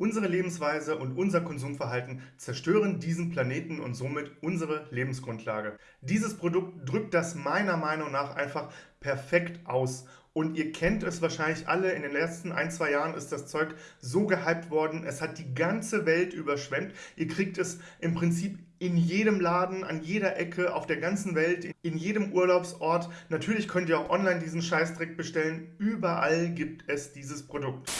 Unsere Lebensweise und unser Konsumverhalten zerstören diesen Planeten und somit unsere Lebensgrundlage. Dieses Produkt drückt das meiner Meinung nach einfach perfekt aus. Und ihr kennt es wahrscheinlich alle, in den letzten ein, zwei Jahren ist das Zeug so gehypt worden, es hat die ganze Welt überschwemmt. Ihr kriegt es im Prinzip in jedem Laden, an jeder Ecke, auf der ganzen Welt, in jedem Urlaubsort. Natürlich könnt ihr auch online diesen Scheißdreck bestellen. Überall gibt es dieses Produkt.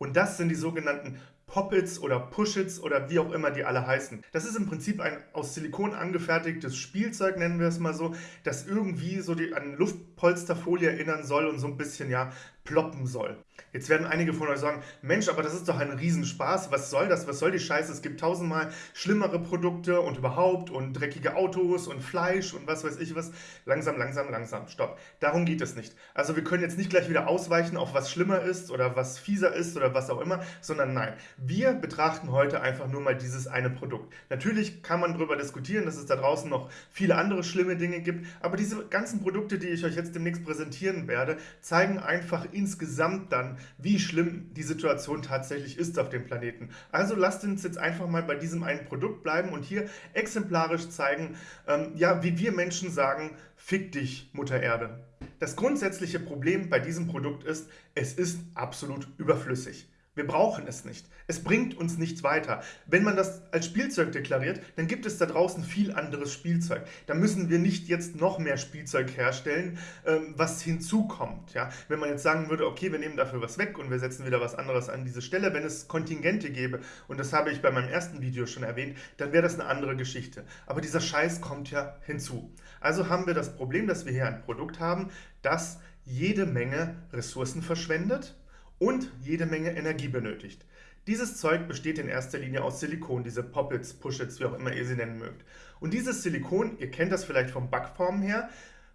Und das sind die sogenannten Poppets oder Pushits oder wie auch immer die alle heißen. Das ist im Prinzip ein aus Silikon angefertigtes Spielzeug, nennen wir es mal so, das irgendwie so die, an Luftpolsterfolie erinnern soll und so ein bisschen ja ploppen soll. Jetzt werden einige von euch sagen, Mensch, aber das ist doch ein Riesenspaß, was soll das, was soll die Scheiße, es gibt tausendmal schlimmere Produkte und überhaupt und dreckige Autos und Fleisch und was weiß ich was. Langsam, langsam, langsam, stopp. Darum geht es nicht. Also wir können jetzt nicht gleich wieder ausweichen auf was schlimmer ist oder was fieser ist oder was auch immer, sondern nein, wir betrachten heute einfach nur mal dieses eine Produkt. Natürlich kann man darüber diskutieren, dass es da draußen noch viele andere schlimme Dinge gibt, aber diese ganzen Produkte, die ich euch jetzt demnächst präsentieren werde, zeigen einfach insgesamt dann, wie schlimm die Situation tatsächlich ist auf dem Planeten. Also lasst uns jetzt einfach mal bei diesem einen Produkt bleiben und hier exemplarisch zeigen, ähm, ja, wie wir Menschen sagen, fick dich, Mutter Erde. Das grundsätzliche Problem bei diesem Produkt ist, es ist absolut überflüssig. Wir brauchen es nicht. Es bringt uns nichts weiter. Wenn man das als Spielzeug deklariert, dann gibt es da draußen viel anderes Spielzeug. Da müssen wir nicht jetzt noch mehr Spielzeug herstellen, ähm, was hinzukommt. Ja? Wenn man jetzt sagen würde, okay, wir nehmen dafür was weg und wir setzen wieder was anderes an diese Stelle, wenn es Kontingente gäbe, und das habe ich bei meinem ersten Video schon erwähnt, dann wäre das eine andere Geschichte. Aber dieser Scheiß kommt ja hinzu. Also haben wir das Problem, dass wir hier ein Produkt haben, das jede Menge Ressourcen verschwendet, und jede Menge Energie benötigt. Dieses Zeug besteht in erster Linie aus Silikon, diese Poppets, Pushits, wie auch immer ihr sie nennen mögt. Und dieses Silikon, ihr kennt das vielleicht vom Backformen her,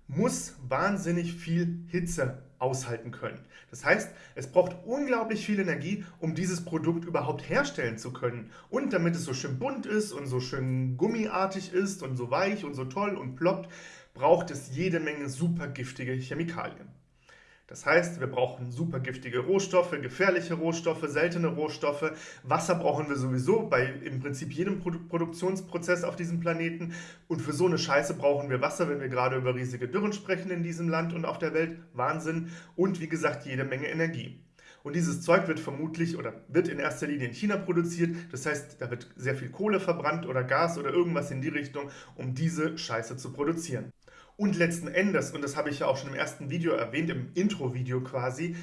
muss wahnsinnig viel Hitze aushalten können. Das heißt, es braucht unglaublich viel Energie, um dieses Produkt überhaupt herstellen zu können. Und damit es so schön bunt ist und so schön gummiartig ist und so weich und so toll und ploppt, braucht es jede Menge super giftige Chemikalien. Das heißt, wir brauchen super giftige Rohstoffe, gefährliche Rohstoffe, seltene Rohstoffe. Wasser brauchen wir sowieso bei im Prinzip jedem Produ Produktionsprozess auf diesem Planeten. Und für so eine Scheiße brauchen wir Wasser, wenn wir gerade über riesige Dürren sprechen in diesem Land und auf der Welt. Wahnsinn. Und wie gesagt, jede Menge Energie. Und dieses Zeug wird vermutlich oder wird in erster Linie in China produziert. Das heißt, da wird sehr viel Kohle verbrannt oder Gas oder irgendwas in die Richtung, um diese Scheiße zu produzieren. Und letzten Endes, und das habe ich ja auch schon im ersten Video erwähnt, im Intro-Video quasi,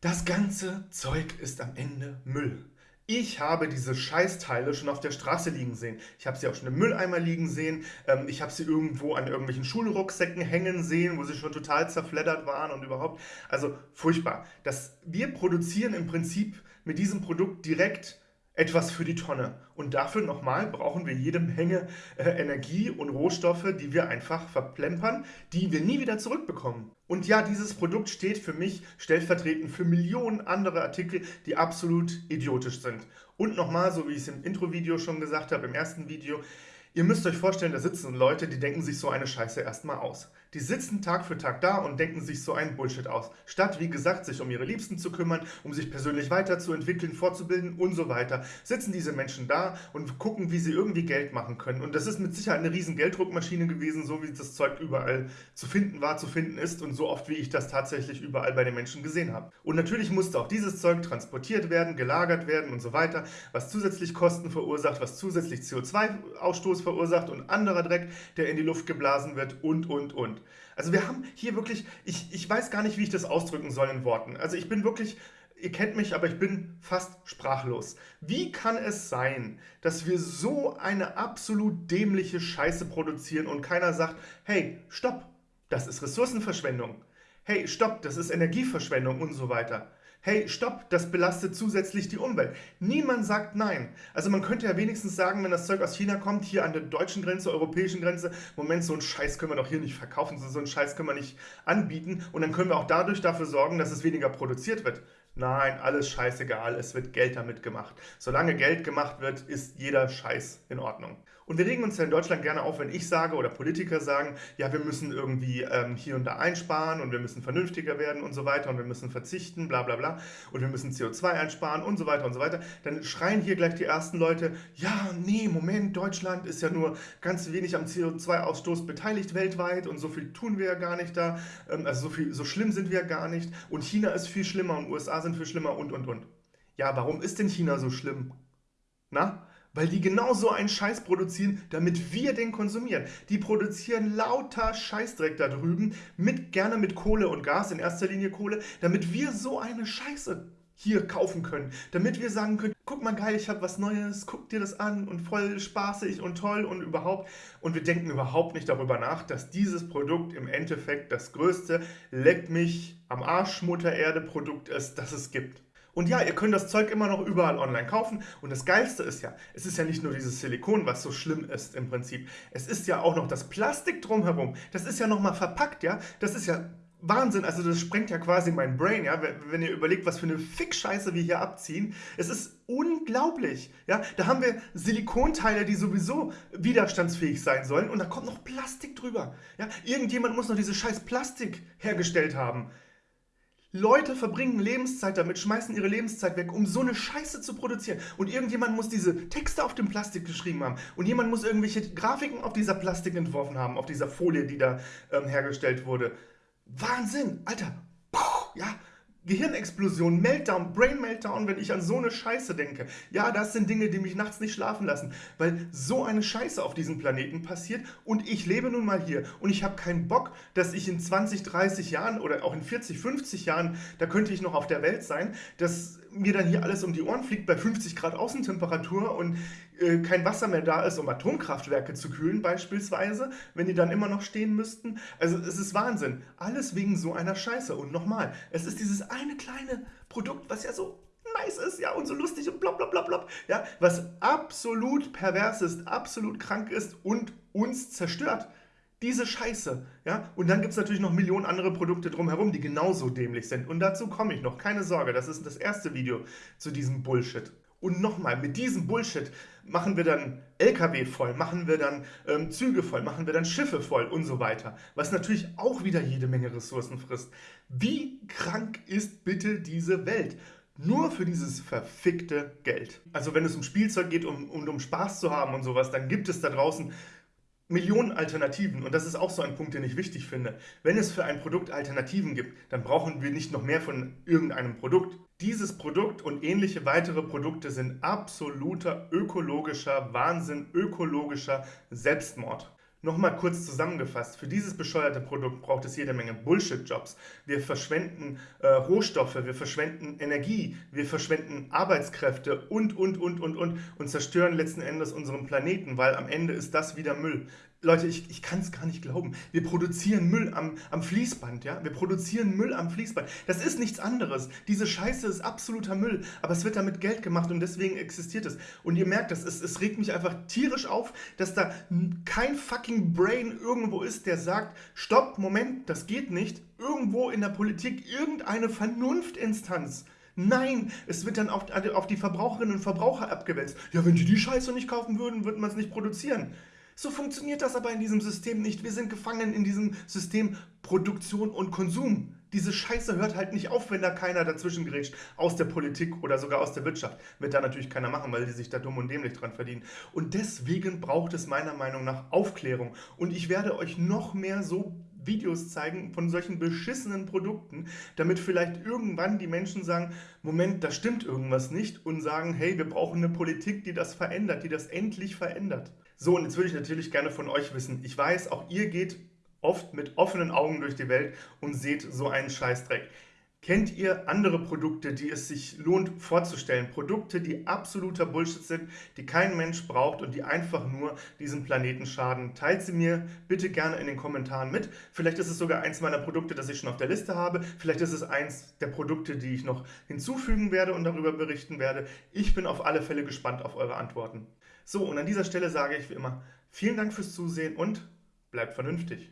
das ganze Zeug ist am Ende Müll. Ich habe diese Scheißteile schon auf der Straße liegen sehen. Ich habe sie auch schon im Mülleimer liegen sehen. Ähm, ich habe sie irgendwo an irgendwelchen Schulrucksäcken hängen sehen, wo sie schon total zerfleddert waren und überhaupt. Also furchtbar. Das, wir produzieren im Prinzip mit diesem Produkt direkt etwas für die Tonne. Und dafür nochmal brauchen wir jede Menge äh, Energie und Rohstoffe, die wir einfach verplempern, die wir nie wieder zurückbekommen. Und ja, dieses Produkt steht für mich stellvertretend für Millionen andere Artikel, die absolut idiotisch sind. Und nochmal, so wie ich es im Intro-Video schon gesagt habe, im ersten Video, Ihr müsst euch vorstellen, da sitzen Leute, die denken sich so eine Scheiße erstmal aus. Die sitzen Tag für Tag da und denken sich so einen Bullshit aus. Statt, wie gesagt, sich um ihre Liebsten zu kümmern, um sich persönlich weiterzuentwickeln, fortzubilden und so weiter, sitzen diese Menschen da und gucken, wie sie irgendwie Geld machen können. Und das ist mit Sicherheit eine riesen Gelddruckmaschine gewesen, so wie das Zeug überall zu finden war, zu finden ist und so oft, wie ich das tatsächlich überall bei den Menschen gesehen habe. Und natürlich musste auch dieses Zeug transportiert werden, gelagert werden und so weiter, was zusätzlich Kosten verursacht, was zusätzlich CO2-Ausstoß verursacht und anderer Dreck, der in die Luft geblasen wird und, und, und. Also wir haben hier wirklich, ich, ich weiß gar nicht, wie ich das ausdrücken soll in Worten. Also ich bin wirklich, ihr kennt mich, aber ich bin fast sprachlos. Wie kann es sein, dass wir so eine absolut dämliche Scheiße produzieren und keiner sagt, hey, stopp, das ist Ressourcenverschwendung. Hey, stopp, das ist Energieverschwendung und so weiter hey, stopp, das belastet zusätzlich die Umwelt. Niemand sagt nein. Also man könnte ja wenigstens sagen, wenn das Zeug aus China kommt, hier an der deutschen Grenze, europäischen Grenze, Moment, so einen Scheiß können wir doch hier nicht verkaufen, so einen Scheiß können wir nicht anbieten und dann können wir auch dadurch dafür sorgen, dass es weniger produziert wird. Nein, alles scheißegal, es wird Geld damit gemacht. Solange Geld gemacht wird, ist jeder Scheiß in Ordnung. Und wir regen uns ja in Deutschland gerne auf, wenn ich sage oder Politiker sagen, ja, wir müssen irgendwie ähm, hier und da einsparen und wir müssen vernünftiger werden und so weiter und wir müssen verzichten, bla bla bla und wir müssen CO2 einsparen und so weiter und so weiter. Dann schreien hier gleich die ersten Leute, ja, nee, Moment, Deutschland ist ja nur ganz wenig am CO2-Ausstoß beteiligt weltweit und so viel tun wir ja gar nicht da. Ähm, also so, viel, so schlimm sind wir ja gar nicht und China ist viel schlimmer und USA sind viel schlimmer und und und. Ja, warum ist denn China so schlimm? Na? Weil die genau so einen Scheiß produzieren, damit wir den konsumieren. Die produzieren lauter Scheißdreck da drüben, mit, gerne mit Kohle und Gas, in erster Linie Kohle, damit wir so eine Scheiße hier kaufen können. Damit wir sagen können, guck mal geil, ich habe was Neues, guck dir das an und voll spaßig und toll und überhaupt. Und wir denken überhaupt nicht darüber nach, dass dieses Produkt im Endeffekt das größte Leck mich am Arsch Mutter Erde Produkt ist, das es gibt. Und ja, ihr könnt das Zeug immer noch überall online kaufen. Und das Geilste ist ja, es ist ja nicht nur dieses Silikon, was so schlimm ist im Prinzip. Es ist ja auch noch das Plastik drumherum. Das ist ja nochmal verpackt, ja. Das ist ja Wahnsinn, also das sprengt ja quasi mein Brain, ja, wenn ihr überlegt, was für eine Fick-Scheiße wir hier abziehen. Es ist unglaublich, ja. Da haben wir Silikonteile, die sowieso widerstandsfähig sein sollen und da kommt noch Plastik drüber, ja. Irgendjemand muss noch diese scheiß Plastik hergestellt haben. Leute verbringen Lebenszeit damit, schmeißen ihre Lebenszeit weg, um so eine Scheiße zu produzieren. Und irgendjemand muss diese Texte auf dem Plastik geschrieben haben. Und jemand muss irgendwelche Grafiken auf dieser Plastik entworfen haben, auf dieser Folie, die da ähm, hergestellt wurde. Wahnsinn, Alter. Puh, ja, Gehirnexplosion, Meltdown, Brain Meltdown, wenn ich an so eine Scheiße denke. Ja, das sind Dinge, die mich nachts nicht schlafen lassen, weil so eine Scheiße auf diesem Planeten passiert und ich lebe nun mal hier und ich habe keinen Bock, dass ich in 20, 30 Jahren oder auch in 40, 50 Jahren, da könnte ich noch auf der Welt sein, dass mir dann hier alles um die Ohren fliegt bei 50 Grad Außentemperatur und äh, kein Wasser mehr da ist, um Atomkraftwerke zu kühlen beispielsweise, wenn die dann immer noch stehen müssten. Also es ist Wahnsinn. Alles wegen so einer Scheiße. Und nochmal, es ist dieses eine kleine Produkt, was ja so nice ist, ja, und so lustig und blub, blub, blub, blub, ja, was absolut pervers ist, absolut krank ist und uns zerstört. Diese Scheiße, ja, und dann gibt es natürlich noch Millionen andere Produkte drumherum, die genauso dämlich sind. Und dazu komme ich noch, keine Sorge, das ist das erste Video zu diesem Bullshit. Und nochmal, mit diesem Bullshit machen wir dann LKW voll, machen wir dann ähm, Züge voll, machen wir dann Schiffe voll und so weiter. Was natürlich auch wieder jede Menge Ressourcen frisst. Wie krank ist bitte diese Welt? Nur für dieses verfickte Geld. Also wenn es um Spielzeug geht und um, um, um Spaß zu haben und sowas, dann gibt es da draußen Millionen Alternativen und das ist auch so ein Punkt, den ich wichtig finde. Wenn es für ein Produkt Alternativen gibt, dann brauchen wir nicht noch mehr von irgendeinem Produkt. Dieses Produkt und ähnliche weitere Produkte sind absoluter ökologischer Wahnsinn, ökologischer Selbstmord. Nochmal kurz zusammengefasst, für dieses bescheuerte Produkt braucht es jede Menge Bullshit-Jobs. Wir verschwenden äh, Rohstoffe, wir verschwenden Energie, wir verschwenden Arbeitskräfte und, und, und, und, und und zerstören letzten Endes unseren Planeten, weil am Ende ist das wieder Müll. Leute, ich, ich kann es gar nicht glauben. Wir produzieren Müll am, am Fließband, ja? Wir produzieren Müll am Fließband. Das ist nichts anderes. Diese Scheiße ist absoluter Müll, aber es wird damit Geld gemacht und deswegen existiert es. Und ihr merkt das, es, es regt mich einfach tierisch auf, dass da kein fucking Brain irgendwo ist, der sagt, stopp, Moment, das geht nicht. Irgendwo in der Politik irgendeine Vernunftinstanz Nein, es wird dann auf, auf die Verbraucherinnen und Verbraucher abgewälzt. Ja, wenn die die Scheiße nicht kaufen würden, würde man es nicht produzieren. So funktioniert das aber in diesem System nicht. Wir sind gefangen in diesem System Produktion und Konsum. Diese Scheiße hört halt nicht auf, wenn da keiner dazwischen grätscht, aus der Politik oder sogar aus der Wirtschaft. Wird da natürlich keiner machen, weil die sich da dumm und dämlich dran verdienen. Und deswegen braucht es meiner Meinung nach Aufklärung. Und ich werde euch noch mehr so Videos zeigen von solchen beschissenen Produkten, damit vielleicht irgendwann die Menschen sagen, Moment, da stimmt irgendwas nicht und sagen, hey, wir brauchen eine Politik, die das verändert, die das endlich verändert. So, und jetzt würde ich natürlich gerne von euch wissen, ich weiß, auch ihr geht oft mit offenen Augen durch die Welt und seht so einen Scheißdreck. Kennt ihr andere Produkte, die es sich lohnt vorzustellen? Produkte, die absoluter Bullshit sind, die kein Mensch braucht und die einfach nur diesem Planeten schaden? Teilt sie mir bitte gerne in den Kommentaren mit. Vielleicht ist es sogar eins meiner Produkte, das ich schon auf der Liste habe. Vielleicht ist es eins der Produkte, die ich noch hinzufügen werde und darüber berichten werde. Ich bin auf alle Fälle gespannt auf eure Antworten. So, und an dieser Stelle sage ich wie immer, vielen Dank fürs Zusehen und bleibt vernünftig.